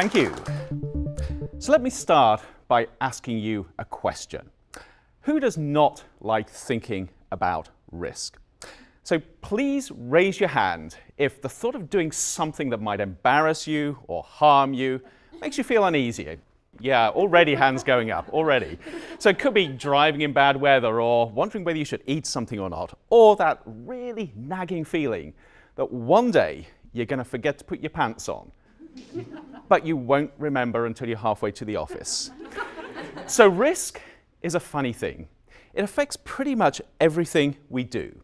Thank you. So let me start by asking you a question. Who does not like thinking about risk? So please raise your hand if the thought of doing something that might embarrass you or harm you makes you feel uneasy. Yeah, already hands going up, already. So it could be driving in bad weather or wondering whether you should eat something or not, or that really nagging feeling that one day you're going to forget to put your pants on, but you won't remember until you're halfway to the office. so risk is a funny thing. It affects pretty much everything we do.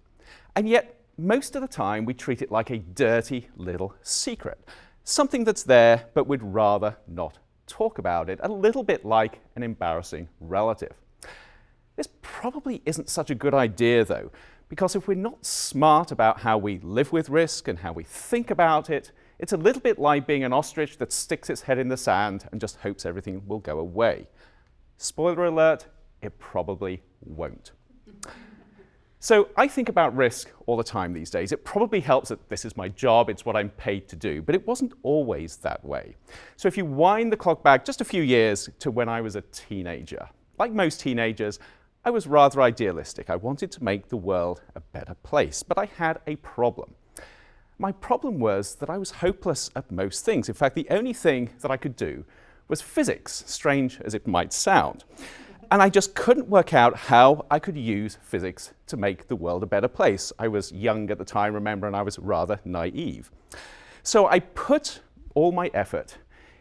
And yet, most of the time, we treat it like a dirty little secret, something that's there, but we'd rather not talk about it, a little bit like an embarrassing relative. This probably isn't such a good idea, though, because if we're not smart about how we live with risk and how we think about it, it's a little bit like being an ostrich that sticks its head in the sand and just hopes everything will go away. Spoiler alert, it probably won't. So I think about risk all the time these days. It probably helps that this is my job, it's what I'm paid to do, but it wasn't always that way. So if you wind the clock back just a few years to when I was a teenager, like most teenagers, I was rather idealistic. I wanted to make the world a better place, but I had a problem. My problem was that I was hopeless at most things. In fact, the only thing that I could do was physics, strange as it might sound. And I just couldn't work out how I could use physics to make the world a better place. I was young at the time, remember, and I was rather naive. So I put all my effort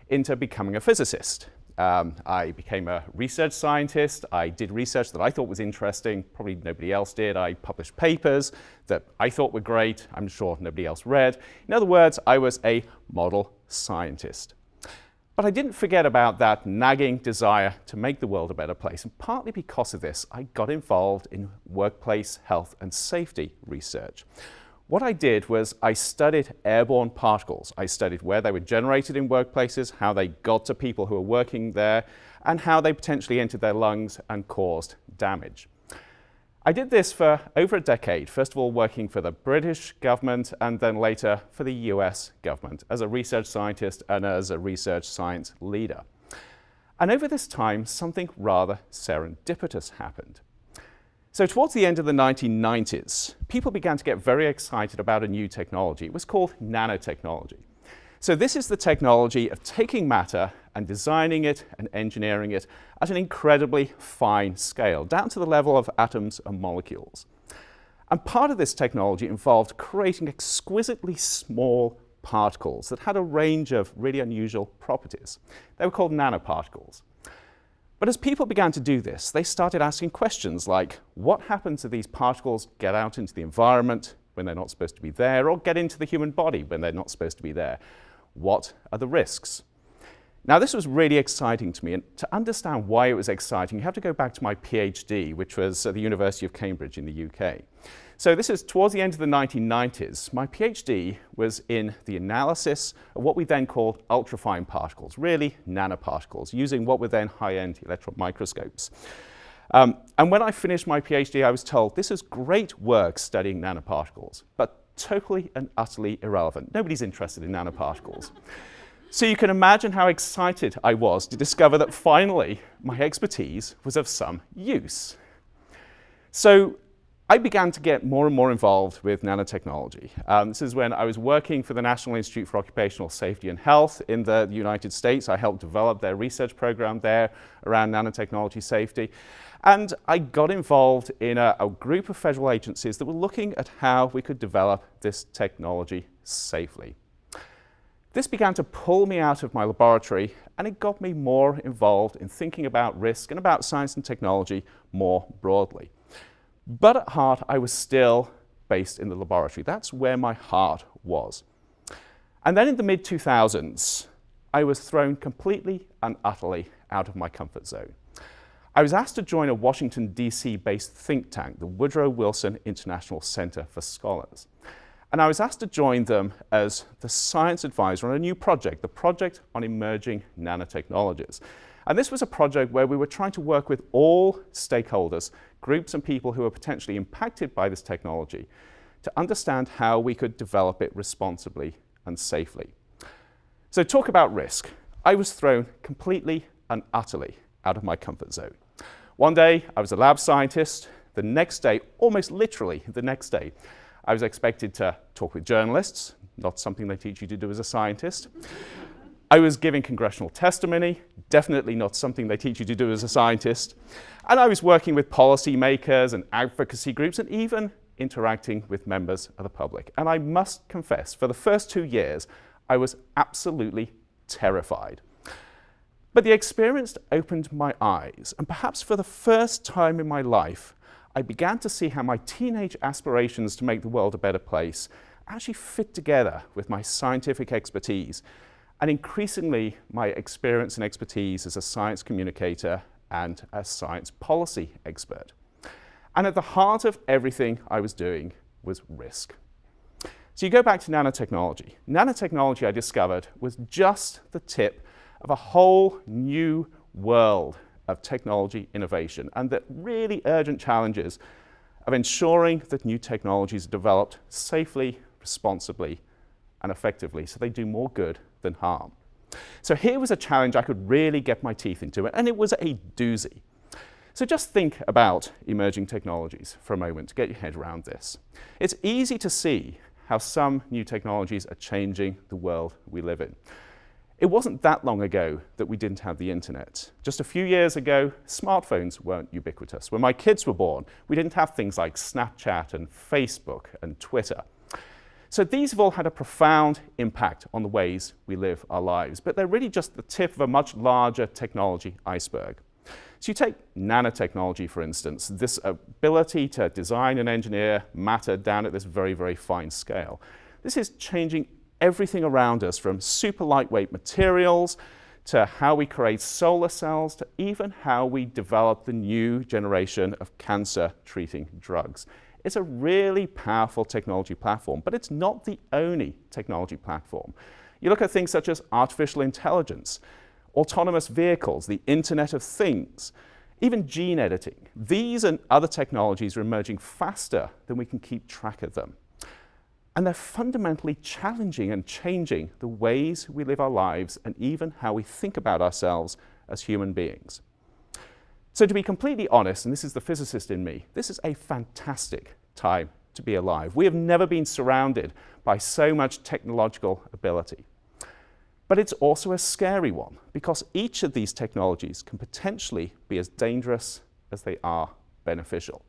into becoming a physicist. Um, I became a research scientist. I did research that I thought was interesting. Probably nobody else did. I published papers that I thought were great. I'm sure nobody else read. In other words, I was a model scientist. But I didn't forget about that nagging desire to make the world a better place. And partly because of this, I got involved in workplace health and safety research. What I did was I studied airborne particles. I studied where they were generated in workplaces, how they got to people who were working there, and how they potentially entered their lungs and caused damage. I did this for over a decade, first of all working for the British government and then later for the US government as a research scientist and as a research science leader. And over this time, something rather serendipitous happened. So towards the end of the 1990s, people began to get very excited about a new technology. It was called nanotechnology. So this is the technology of taking matter and designing it and engineering it at an incredibly fine scale, down to the level of atoms and molecules. And part of this technology involved creating exquisitely small particles that had a range of really unusual properties. They were called nanoparticles. But as people began to do this, they started asking questions like, what happens if these particles get out into the environment when they're not supposed to be there, or get into the human body when they're not supposed to be there? what are the risks? Now, this was really exciting to me, and to understand why it was exciting, you have to go back to my PhD, which was at the University of Cambridge in the UK. So this is towards the end of the 1990s. My PhD was in the analysis of what we then called ultrafine particles, really nanoparticles, using what were then high-end electron microscopes. Um, and when I finished my PhD, I was told, this is great work studying nanoparticles, but totally and utterly irrelevant. Nobody's interested in nanoparticles. So you can imagine how excited I was to discover that finally my expertise was of some use. So I began to get more and more involved with nanotechnology. Um, this is when I was working for the National Institute for Occupational Safety and Health in the United States. I helped develop their research program there around nanotechnology safety. And I got involved in a, a group of federal agencies that were looking at how we could develop this technology safely. This began to pull me out of my laboratory and it got me more involved in thinking about risk and about science and technology more broadly. But at heart, I was still based in the laboratory. That's where my heart was. And then in the mid-2000s, I was thrown completely and utterly out of my comfort zone. I was asked to join a Washington, D.C. based think tank, the Woodrow Wilson International Center for Scholars. And I was asked to join them as the science advisor on a new project, the Project on Emerging Nanotechnologies. And this was a project where we were trying to work with all stakeholders, groups and people who were potentially impacted by this technology, to understand how we could develop it responsibly and safely. So talk about risk. I was thrown completely and utterly out of my comfort zone. One day, I was a lab scientist. The next day, almost literally the next day, I was expected to talk with journalists, not something they teach you to do as a scientist. I was giving congressional testimony, definitely not something they teach you to do as a scientist. And I was working with policymakers and advocacy groups and even interacting with members of the public. And I must confess, for the first two years, I was absolutely terrified. But the experience opened my eyes, and perhaps for the first time in my life, I began to see how my teenage aspirations to make the world a better place actually fit together with my scientific expertise and increasingly my experience and expertise as a science communicator and a science policy expert. And at the heart of everything I was doing was risk. So you go back to nanotechnology. Nanotechnology, I discovered, was just the tip of a whole new world of technology innovation and the really urgent challenges of ensuring that new technologies are developed safely, responsibly, and effectively so they do more good than harm. So here was a challenge I could really get my teeth into, and it was a doozy. So just think about emerging technologies for a moment to get your head around this. It's easy to see how some new technologies are changing the world we live in. It wasn't that long ago that we didn't have the internet. Just a few years ago, smartphones weren't ubiquitous. When my kids were born, we didn't have things like Snapchat and Facebook and Twitter. So these have all had a profound impact on the ways we live our lives, but they're really just the tip of a much larger technology iceberg. So you take nanotechnology, for instance, this ability to design and engineer matter down at this very, very fine scale. This is changing everything around us from super lightweight materials to how we create solar cells to even how we develop the new generation of cancer treating drugs. It's a really powerful technology platform, but it's not the only technology platform. You look at things such as artificial intelligence, autonomous vehicles, the Internet of Things, even gene editing. These and other technologies are emerging faster than we can keep track of them. And they're fundamentally challenging and changing the ways we live our lives and even how we think about ourselves as human beings. So to be completely honest, and this is the physicist in me, this is a fantastic time to be alive. We have never been surrounded by so much technological ability. But it's also a scary one because each of these technologies can potentially be as dangerous as they are beneficial.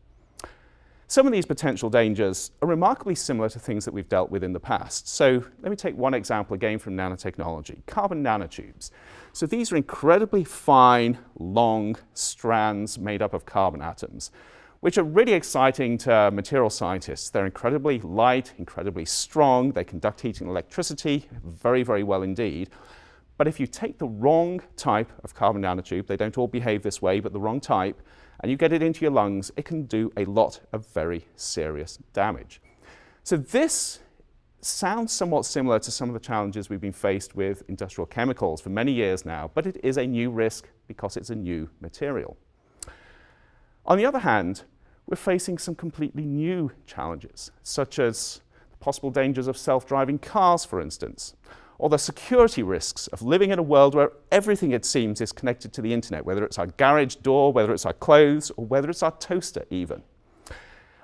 Some of these potential dangers are remarkably similar to things that we've dealt with in the past. So let me take one example again from nanotechnology, carbon nanotubes. So these are incredibly fine, long strands made up of carbon atoms, which are really exciting to material scientists. They're incredibly light, incredibly strong. They conduct heat and electricity very, very well indeed. But if you take the wrong type of carbon nanotube, they don't all behave this way, but the wrong type, and you get it into your lungs, it can do a lot of very serious damage. So this sounds somewhat similar to some of the challenges we've been faced with industrial chemicals for many years now, but it is a new risk because it's a new material. On the other hand, we're facing some completely new challenges, such as the possible dangers of self-driving cars, for instance, or the security risks of living in a world where everything, it seems, is connected to the internet, whether it's our garage door, whether it's our clothes, or whether it's our toaster even.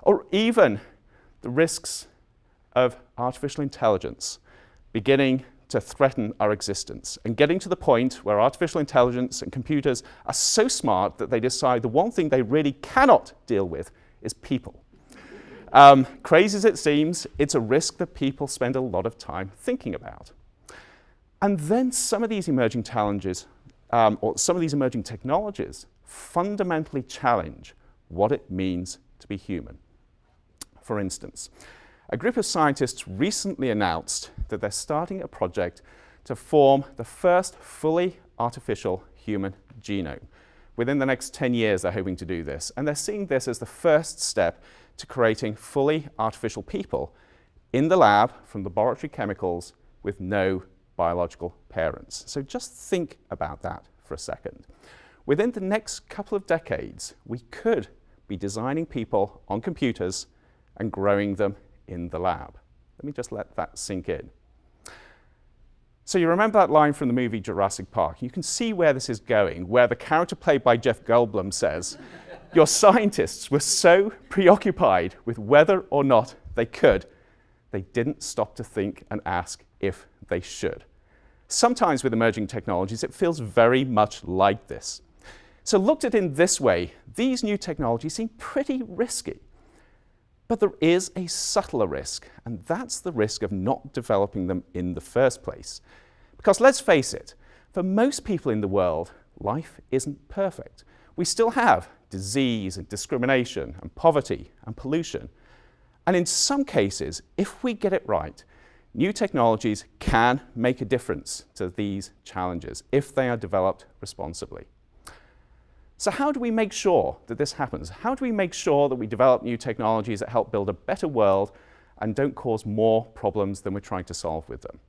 Or even the risks of artificial intelligence beginning to threaten our existence and getting to the point where artificial intelligence and computers are so smart that they decide the one thing they really cannot deal with is people. Um, crazy as it seems, it's a risk that people spend a lot of time thinking about. And then some of these emerging challenges, um, or some of these emerging technologies, fundamentally challenge what it means to be human. For instance, a group of scientists recently announced that they're starting a project to form the first fully artificial human genome. Within the next 10 years, they're hoping to do this. And they're seeing this as the first step to creating fully artificial people in the lab from laboratory chemicals with no biological parents. So just think about that for a second. Within the next couple of decades, we could be designing people on computers and growing them in the lab. Let me just let that sink in. So you remember that line from the movie Jurassic Park. You can see where this is going, where the character played by Jeff Goldblum says, your scientists were so preoccupied with whether or not they could, they didn't stop to think and ask if they should. Sometimes with emerging technologies, it feels very much like this. So looked at in this way, these new technologies seem pretty risky. But there is a subtler risk, and that's the risk of not developing them in the first place. Because let's face it, for most people in the world, life isn't perfect. We still have disease and discrimination and poverty and pollution. And in some cases, if we get it right, new technologies can make a difference to these challenges if they are developed responsibly. So how do we make sure that this happens? How do we make sure that we develop new technologies that help build a better world and don't cause more problems than we're trying to solve with them?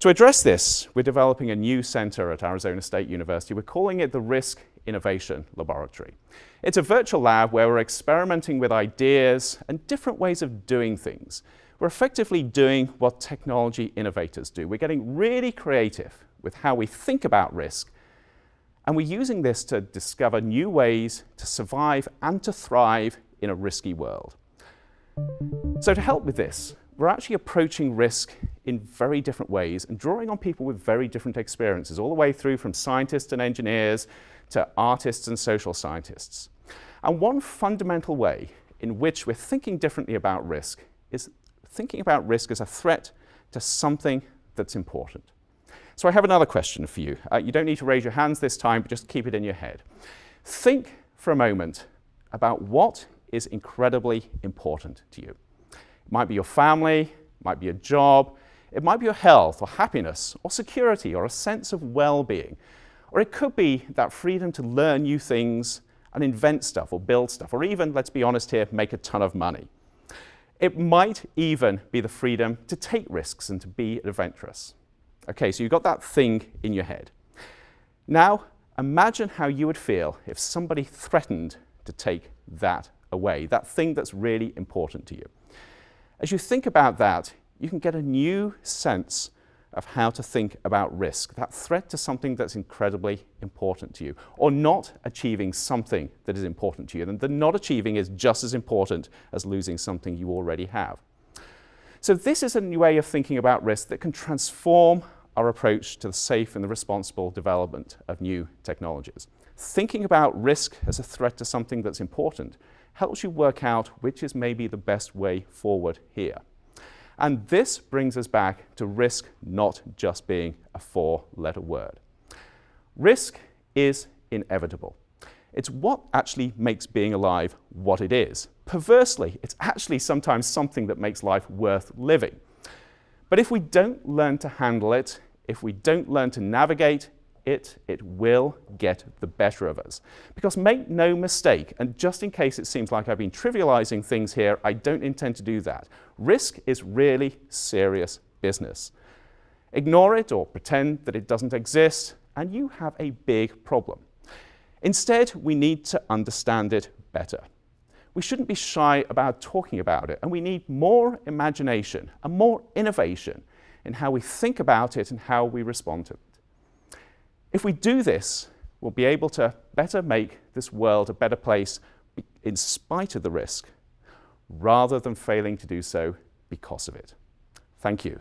To address this, we're developing a new center at Arizona State University. We're calling it the Risk Innovation Laboratory. It's a virtual lab where we're experimenting with ideas and different ways of doing things. We're effectively doing what technology innovators do. We're getting really creative with how we think about risk and we're using this to discover new ways to survive and to thrive in a risky world. So to help with this, we're actually approaching risk in very different ways and drawing on people with very different experiences, all the way through from scientists and engineers to artists and social scientists. And one fundamental way in which we're thinking differently about risk is thinking about risk as a threat to something that's important. So I have another question for you. Uh, you don't need to raise your hands this time, but just keep it in your head. Think for a moment about what is incredibly important to you. It might be your family, it might be your job, it might be your health or happiness or security or a sense of well-being. Or it could be that freedom to learn new things and invent stuff or build stuff, or even, let's be honest here, make a ton of money. It might even be the freedom to take risks and to be adventurous. Okay, so you've got that thing in your head. Now, imagine how you would feel if somebody threatened to take that away, that thing that's really important to you. As you think about that, you can get a new sense of how to think about risk, that threat to something that's incredibly important to you, or not achieving something that is important to you. And the not achieving is just as important as losing something you already have. So this is a new way of thinking about risk that can transform our approach to the safe and the responsible development of new technologies. Thinking about risk as a threat to something that's important helps you work out which is maybe the best way forward here. And this brings us back to risk not just being a four-letter word. Risk is inevitable. It's what actually makes being alive what it is. Perversely, it's actually sometimes something that makes life worth living. But if we don't learn to handle it, if we don't learn to navigate it, it will get the better of us. Because make no mistake, and just in case it seems like I've been trivializing things here, I don't intend to do that. Risk is really serious business. Ignore it or pretend that it doesn't exist, and you have a big problem. Instead, we need to understand it better. We shouldn't be shy about talking about it, and we need more imagination and more innovation in how we think about it and how we respond to it. If we do this, we'll be able to better make this world a better place in spite of the risk, rather than failing to do so because of it. Thank you.